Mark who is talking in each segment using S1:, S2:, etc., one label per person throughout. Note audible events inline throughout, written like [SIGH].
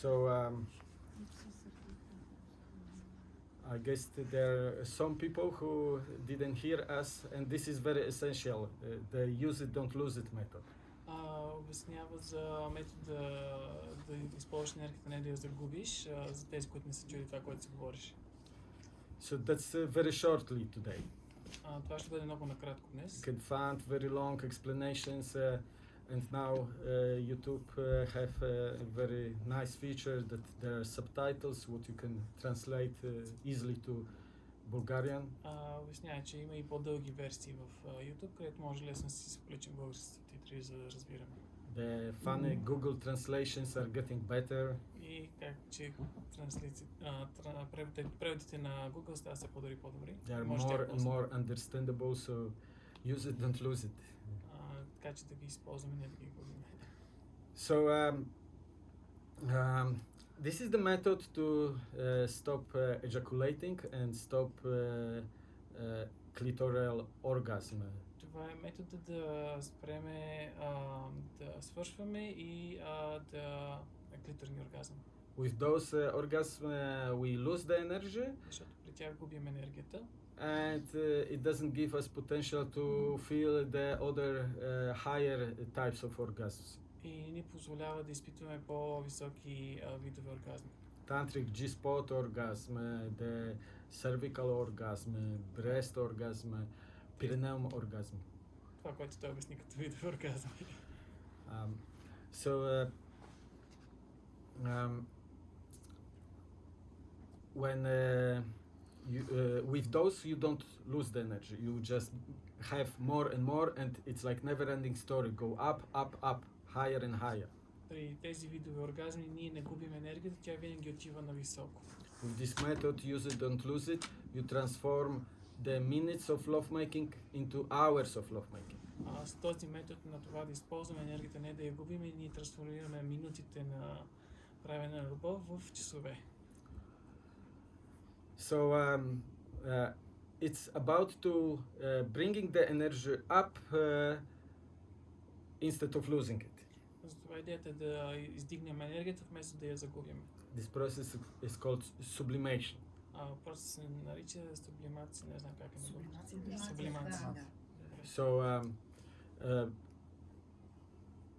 S1: So um, I guess that there are some people who didn't hear us, and this is very essential. Uh, the use it, don't lose it method.
S2: А, обяснява за метода да използваш енергията, не да я загубиш, а, за тези, които не са чули това, което се говориш.
S1: So that's uh, very shortly today.
S2: А, това ще бъде много накратко днес.
S1: You can find very long explanations, uh, and now uh, YouTube uh, have a very nice feature that there are subtitles, what you can translate uh, easily to Bulgarian.
S2: А, обяснява, че има и по-дълги версии в а, YouTube, където може лесно да си се включим българските титри, за да разбираме.
S1: The funny Google translations are getting better.
S2: И как, че транслици, а, тра, преводите, преводите на Google стават все по-добри и по-добри.
S1: They are
S2: Може да
S1: more
S2: я
S1: and
S2: ползваме.
S1: more understandable, so use it, don't lose it.
S2: А, така че да ги използваме, не да ги губим.
S1: So um, um, this is the method to uh, stop uh, ejaculating and stop uh, uh, clitoral orgasm.
S2: Това е метода да спреме а, да свършваме и а, да клиторни оргазъм.
S1: With those uh, orgasms, uh, we lose the energy,
S2: Защото при тях губим енергията
S1: and uh, it doesn't give us potential to feel the other uh, higher types of orgasms.
S2: и не ни позволява да изпитваме по-високи а, видове оргазми.
S1: Tantric G-spot orgasm, uh, the cervical orgasm, uh, breast orgasm, uh, perineum orgasm.
S2: Това, което той обясни като видове оргазми.
S1: Um, so, uh, um, when uh, you, uh, with those you don't lose the energy, you just have more and more, and it's like never-ending story. Go up, up, up, higher and higher.
S2: При тези видове оргазми ние не губим енергията, тя винаги отива на високо.
S1: With this method, use it, don't lose it. You transform the minutes of lovemaking into hours of lovemaking.
S2: А, с този метод на това да използваме енергията, не да я губим, и ние трансформираме минутите на правене на любов в часове.
S1: So um, uh, it's about to uh, bringing the energy up uh, instead of losing it.
S2: Затова идеята е да издигнем енергията, вместо да я загубим.
S1: This process is called sublimation.
S2: А, просто се нарича сублимация, не знам как е на български.
S3: Сублимация,
S2: Сублимация.
S3: да.
S1: So um, uh,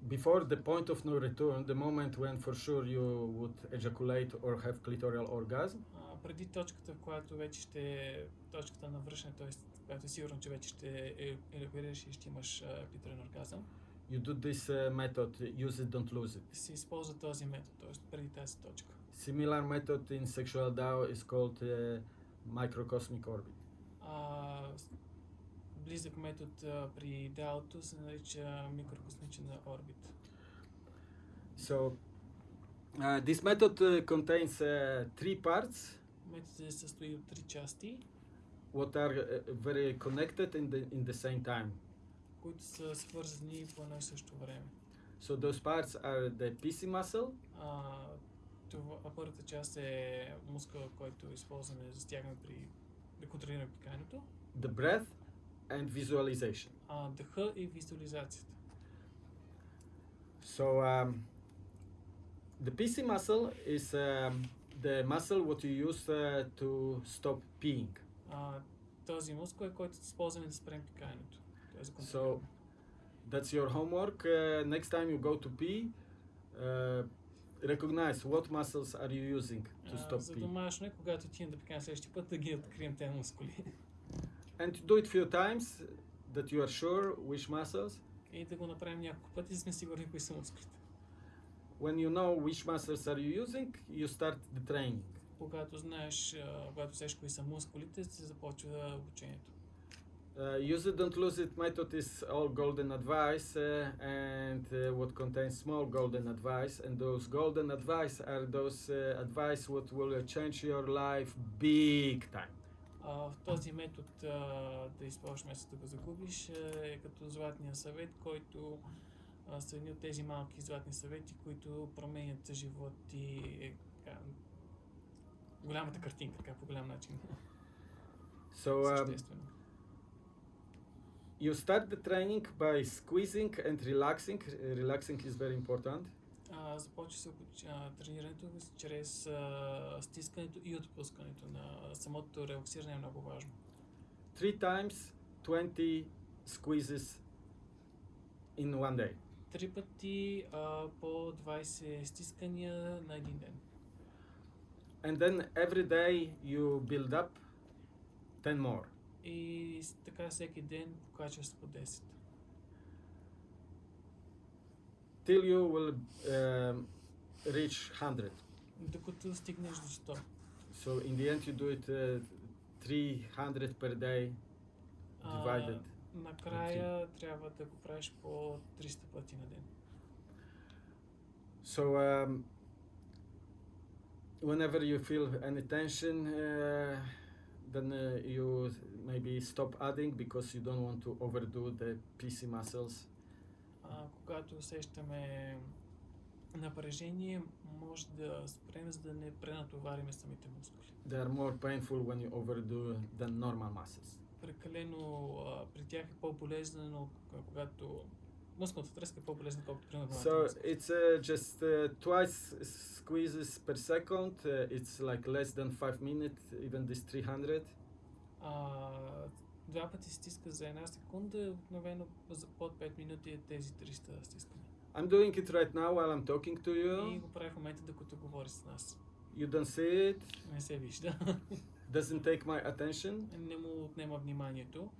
S1: before the point of no return, the moment when for sure you would ejaculate or have clitoral orgasm,
S2: А, Преди точката, която вече ще е точката на връщане, т.е. която е сигурно, че вече ще е- елевираш и ще имаш а, клиторен оргазъм,
S1: you do this uh, method. Use it, don't lose it.
S2: се използва този метод, т.е. преди тази точка.
S1: Similar method in sexual DAO is called uh, microcosmic orbit.
S2: С- близък метод а, при дялото се нарича микрокосмичен орбит.
S1: So uh, this method uh, contains uh, three parts,
S2: Методът се състои от три части,
S1: what are uh, very connected in the in the same time.
S2: които са свързани по едно и също време.
S1: So those parts are the PC muscle,
S2: А, това, а първата част е мускъл, който използваме за стягане при да контролираме пикането,
S1: the breath, and visualization.
S2: а, дъха и визуализацията.
S1: So um, the PC muscle is um, the muscle what you use uh, to stop peeing.
S2: А, този мускул е който използваме да спрем пикането. Той е за
S1: So
S2: контролиране.
S1: that's your homework. Uh, next time you go to pee, uh, recognize what muscles are you using to
S2: А,
S1: stop
S2: за
S1: pee,
S2: домашно е, когато отидем да пикаем следващия път, да ги открием тези мускули.
S1: and do it few times that you are sure which muscles.
S2: И да го направим няколко пъти, за да сме сигурни кои са мускулите.
S1: When you know which muscles are you using, you start the training.
S2: Когато знаеш, а, когато знаеш кои са мускулите, се започва обучението.
S1: Uh, use it, don't lose it method is all golden advice uh, and uh, what contains small golden advice and those golden advice are those uh, advice what will uh, change your life big time.
S2: А, в този метод а, да използваш вместо да го загубиш е като златния съвет, който а, са едни от тези малки златни съвети, които променят живот и е, така, голямата картинка, така по голям начин.
S1: So um, you start the training by squeezing and relaxing. Uh, relaxing is very important.
S2: А, започва се а, тренирането чрез а, стискането и отпускането на самото релаксиране е много важно.
S1: Three times 20 squeezes in one day.
S2: Три пъти а, по 20 стискания на един ден.
S1: And then every day you build up 10 more.
S2: И с- така всеки ден покачва се по 10.
S1: till you will um, reach 100.
S2: Докато стигнеш до 100.
S1: So in the end, you do it uh, 300 per day divided.
S2: А, накрая трябва да го правиш по 300 пъти на ден.
S1: So um, whenever you feel any tension, uh, then uh, you maybe stop adding because you don't want to overdo the PC muscles.
S2: А, когато усещаме напрежение, може да спрем, за да не пренатовариме самите мускули.
S1: They are more painful when you overdo than normal muscles.
S2: Прекалено а, при тях е по-болезнено, когато мускулната треска е по-болезнена, колкото при нормалната
S1: So it's uh, just uh, twice squeezes per second. Uh, it's like less than five minutes, even this 300.
S2: А, два пъти стиска за една секунда, обикновено за под 5 минути е тези 300 стискания.
S1: I'm doing it right now while I'm talking to
S2: И
S1: you.
S2: го прави в момента, докато говори с нас.
S1: You don't see it,
S2: Не се вижда. [LAUGHS]
S1: doesn't take my attention,
S2: не му отнема вниманието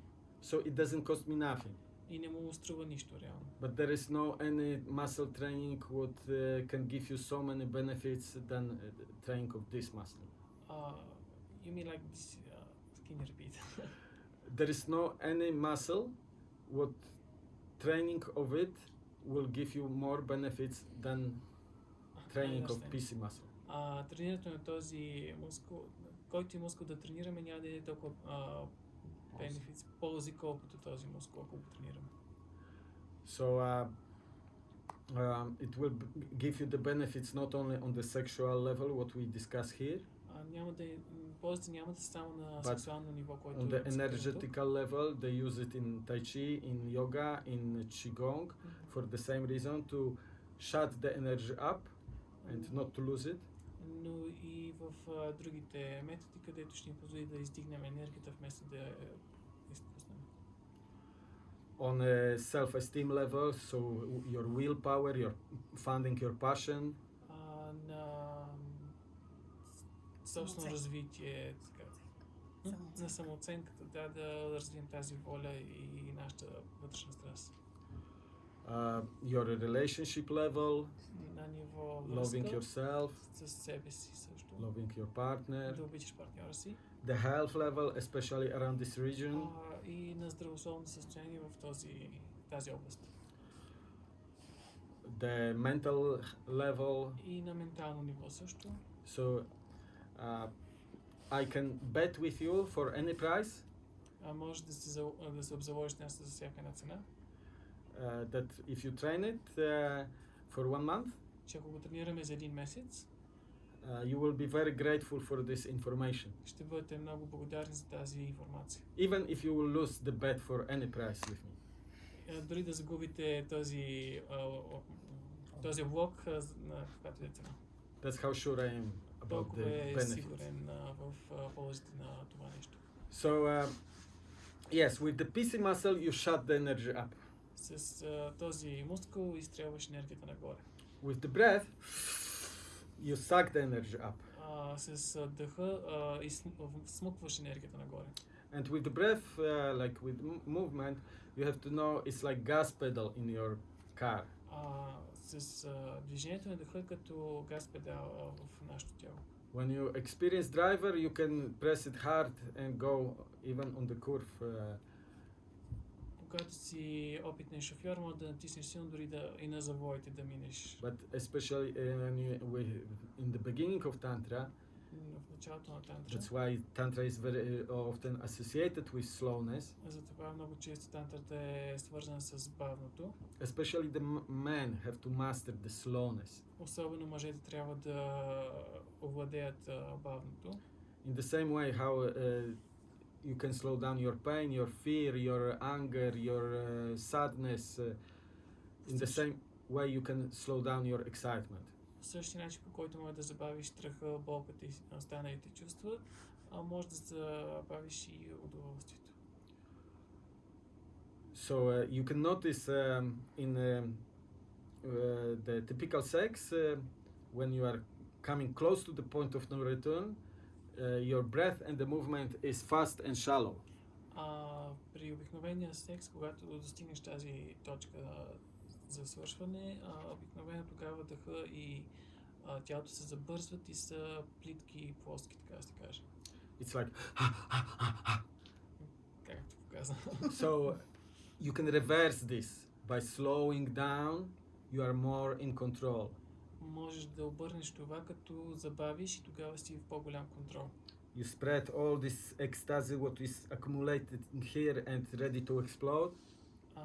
S1: so it doesn't cost me nothing.
S2: и не му струва нищо реално.
S1: But there is no any muscle training what uh, can give you so many benefits than uh, training of this muscle.
S2: Uh, you mean like this? Uh, can you repeat? [LAUGHS]
S1: There is no any muscle what training of it will give you more benefits than training of
S2: understand.
S1: PC muscle.
S2: А, тренирането на този мускул, който и мускул да тренираме, няма да е толкова а, бенефит, ползи, колкото този мускул, ако го тренираме.
S1: So uh, um, it will b- give you the benefits not only on the sexual level, what we discuss here,
S2: А, няма да е, м, ползите няма да са само на
S1: But
S2: сексуално ниво, което
S1: on the
S2: е цитираното.
S1: energetical level. They use it in Tai Chi, in yoga, in Qigong
S2: Мгм.
S1: for the same reason to shut the energy up and not to lose it.
S2: Но и в а, другите методи, където ще ни позволи да издигнем енергията вместо да я изпуснем.
S1: On a self-esteem level, so your willpower, your funding your passion,
S2: А, на собствено развитие, така,
S3: Самооценка.
S2: на самооценката, да, да развием тази воля и нашата вътрешна страст.
S1: uh, your relationship level,
S2: На ниво
S1: loving
S2: връзка
S1: yourself,
S2: с себе си също,
S1: loving your partner,
S2: да обичаш партньора си
S1: the health level, especially around this region.
S2: а, и на здравословно състояние в този, тази област.
S1: the mental level.
S2: И на ментално ниво също.
S1: So uh, I can bet with you for any price
S2: А, може да се, зал- да се обзаложиш нещо за всяка една цена,
S1: uh, that if you train it uh, for one month,
S2: че ако го тренираме за един месец,
S1: uh, you will be very grateful for this information.
S2: ще бъдете много благодарни за тази информация.
S1: Even if you will lose the bet for any price with me.
S2: Е, Дори да загубите този, а, о- този блок а, з- на каквато и да е цена.
S1: That's how sure I am about
S2: Толкова
S1: the
S2: е
S1: benefits.
S2: сигурен а, в а, ползите на това нещо.
S1: So uh, yes, with the PC muscle, you shut the energy up.
S2: С а, този мускул изстрелваш енергията нагоре.
S1: With the breath, you suck the energy up.
S2: А, с а, дъха а, изсм- в- смукваш енергията нагоре.
S1: And with the breath, uh, like with m- movement, you have to know it's like gas pedal in your car.
S2: А, с а, движението на дъха е като газ педал а, в нашето тяло.
S1: When you experience driver, you can press it hard and go even on the curve. Uh,
S2: Когато си опитен шофьор, може да натиснеш силно дори да и на завоите да минеш.
S1: but especially uh, when you, we- in the beginning of tantra,
S2: М, В началото на тантра.
S1: that's why tantra is very uh, often associated with slowness.
S2: Затова много често тантрата е свързана с бавното.
S1: Especially the m- men have to master the slowness.
S2: Особено мъжете трябва да овладеят а, бавното.
S1: In the same way, how uh, you can slow down your pain, your fear, your anger, your uh, sadness. Uh, in the
S2: Също-
S1: same way you can slow down your excitement.
S2: По същия начин, по който може да забавиш страха, болката и останалите чувства, а може да забавиш и удоволствието.
S1: So uh, you can notice um, in um, uh, the typical sex uh, when you are coming close to the point of no return, uh, your breath and the movement is fast and shallow.
S2: А при обикновения секс, когато достигнеш тази точка за свършване, а, обикновено тогава дъха и а, тялото се забързват и са плитки и плоски, така да се каже.
S1: It's like
S2: Както показа.
S1: so you can reverse this by slowing down. You are more in control.
S2: Можеш да обърнеш това, като забавиш и тогава си в по-голям контрол.
S1: You spread all this ecstasy, what is accumulated here and ready to explode.
S2: А,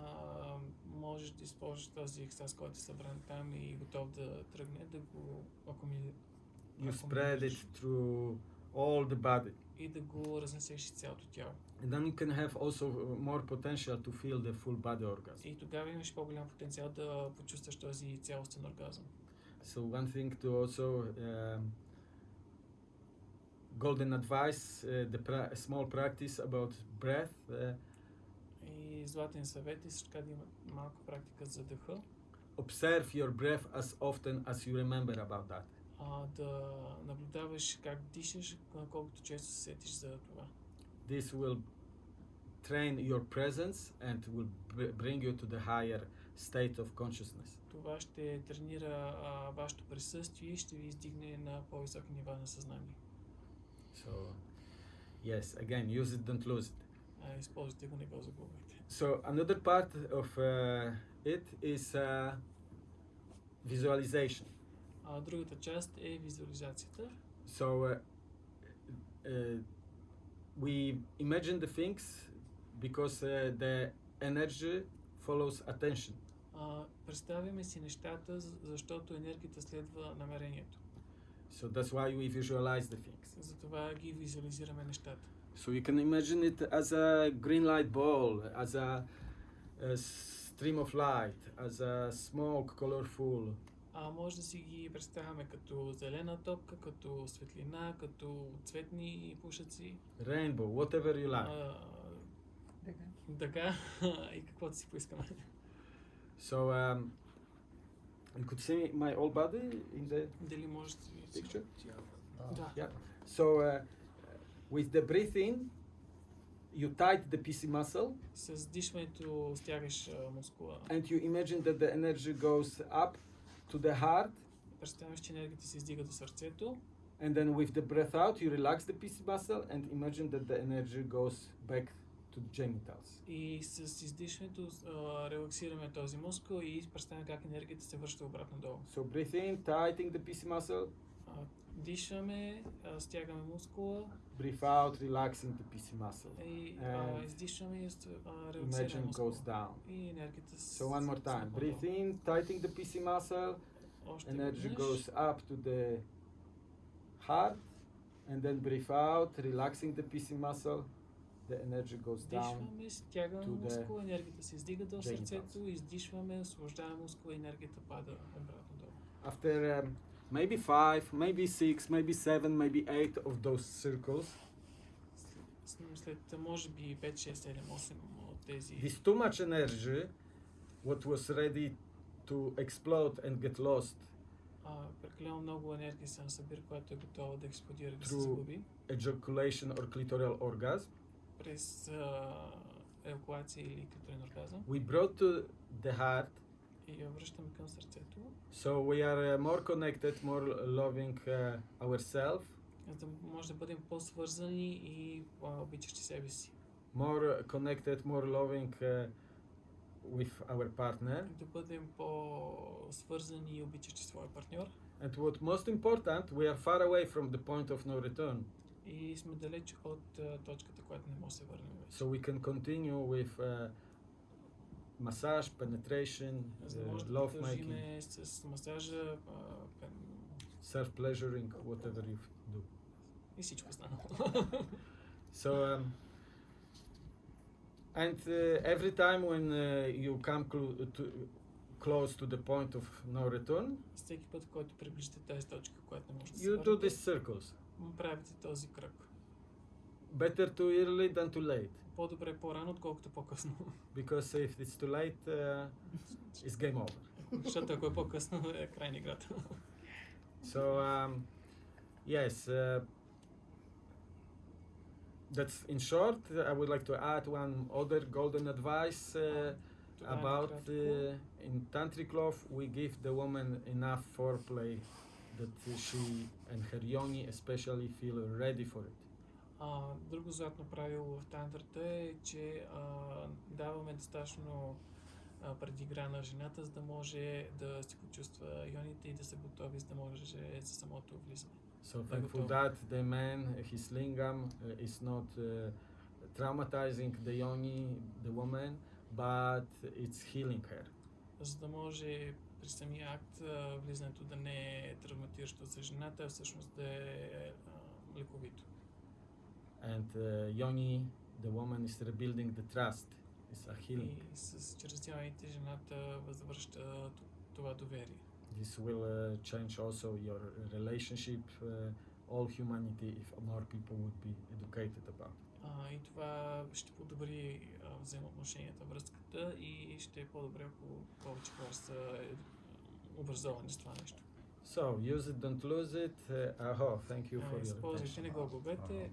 S2: можеш да използваш този екстаз, който е събран там и готов да тръгне, да го акумули...
S1: You spread it through all the body.
S2: и да го разнесеш из цялото тяло.
S1: And then you can have also more potential to feel the full body orgasm.
S2: И тогава имаш по-голям потенциал да почувстваш този цялостен оргазъм.
S1: So one thing to also um, golden advice, uh, the pra- a small practice about breath. Uh,
S2: И златен съвет е също така да има малко практика за дъха,
S1: observe your breath as often as you remember about that.
S2: а, да наблюдаваш как дишаш, а, колкото често се сетиш за това.
S1: This will train your presence and will br- bring you to the higher state of consciousness.
S2: Това ще тренира а, вашето присъствие и ще ви издигне на по-високи нива на съзнание.
S1: So, yes, again, use it, don't lose it.
S2: А, използвайте го, не го загубвайте.
S1: So another part of uh, it is uh, visualization.
S2: А, другата част е визуализацията.
S1: So uh, uh, we imagine the things because uh, the energy follows attention.
S2: А, представяме си нещата, защото енергията следва намерението.
S1: So that's why we visualize the things.
S2: Затова ги визуализираме нещата.
S1: So you can imagine it as a green light ball, as a, a stream of light, as a smoke, colorful.
S2: А може да си ги представяме като зелена топка, като светлина, като цветни пушаци.
S1: rainbow, whatever you like.
S2: А, дъга [LAUGHS] и каквото си поискаме.
S1: So um, you could see my whole body in the
S2: Дали може да си...
S1: picture.
S2: Да.
S1: Yeah. So uh, with the breath in, you tight the PC muscle,
S2: С дишването стягаш а, мускула.
S1: and you imagine that the energy goes up to the heart,
S2: Представяш, че енергията се издига до сърцето.
S1: and then with the breath out, you relax the PC muscle, and imagine that the energy goes back to the genitals.
S2: И с издишването а, релаксираме този мускул и представяме как енергията се връща обратно долу.
S1: So breathe in, tightening the PC muscle,
S2: А, дишаме, а, стягаме мускула
S1: breathe out, relaxing the PC muscle.
S2: и а,
S1: And
S2: издишваме и ст- а, релаксираме
S1: Imagine
S2: мускула.
S1: goes down.
S2: И енергията с-
S1: So one more time.
S2: стъпва
S1: Breathe
S2: долу.
S1: in, tightening the PC muscle,
S2: Още
S1: energy
S2: веднъж.
S1: goes up to the heart and then breathe out relaxing the PC muscle the energy goes down
S2: Дишваме, стягаме
S1: to the
S2: мускула, енергията се издига до
S1: genitals.
S2: сърцето, издишваме, освобождаваме мускула, енергията пада обратно долу.
S1: after um, maybe five maybe six maybe seven maybe eight of those circles
S2: С- След, може би 5, 6, 7, 8 от тези
S1: this too much energy what was ready to explode and get lost
S2: а, прекалено много енергия се насъбира, която е готова да експлодира и да се
S1: True.
S2: загуби.
S1: ejaculation or clitoral orgasm
S2: През а, евакуация или клиторен оргазъм
S1: we brought to the heart
S2: и я връщаме към сърцето,
S1: so we are uh, more connected more loving uh, ourselves
S2: за да може да бъдем по-свързани и по-обичащи себе си.
S1: more connected more loving uh, with our partner
S2: Да бъдем по-свързани и обичащи своя партньор.
S1: And what most important, we are far away from the point of no return.
S2: И сме далеч от а, точката, която не може да се върнем вече.
S1: So we can continue with uh, massage, penetration,
S2: За да
S1: uh,
S2: може да
S1: love making,
S2: продължиме с масажа а, пен-
S1: self pleasuring, whatever you f- do.
S2: и всичко останало. [LAUGHS]
S1: So, um, and uh, every time when uh, you come clo- to close to the point of no return,
S2: Всеки път, в който приближите тази точка, която не може да се
S1: you do
S2: върнете,
S1: these circles.
S2: правите този кръг.
S1: Better too early than too late.
S2: По-добре по-рано, отколкото по-късно.
S1: Because if it's too late, uh, it's game over.
S2: Защото ако е по-късно, е край на играта.
S1: So um, yes, uh, that's in short. I would like to add one other golden advice uh,
S2: Това е
S1: about
S2: накратко.
S1: uh, in tantric love. We give the woman enough foreplay that she and her yoni especially feel ready for it.
S2: А, друго златно правило в тантрата е, че а, даваме достатъчно а, предигра на жената, за да може да си почувства ионите и да са готови, за да може за самото влизане.
S1: So
S2: Very
S1: thankful
S2: good.
S1: that the man, his lingam, uh, is not uh, traumatizing the yoni, the woman, but it's healing her.
S2: За да може при самия акт влизането да не е травматиращо за жената, а всъщност да е лековито.
S1: And uh, yoni, the woman is rebuilding the trust. It's a healing.
S2: И с, чрез ионите жената възвръща това доверие.
S1: This will uh, change also your relationship, uh, all humanity, if more people would be educated about. it.
S2: А, и това ще подобри а, взаимоотношенията, връзката и ще е по-добре, ако повече хора са
S1: So, use it, don't lose it. Uh, thank you for your attention. Ne gubete,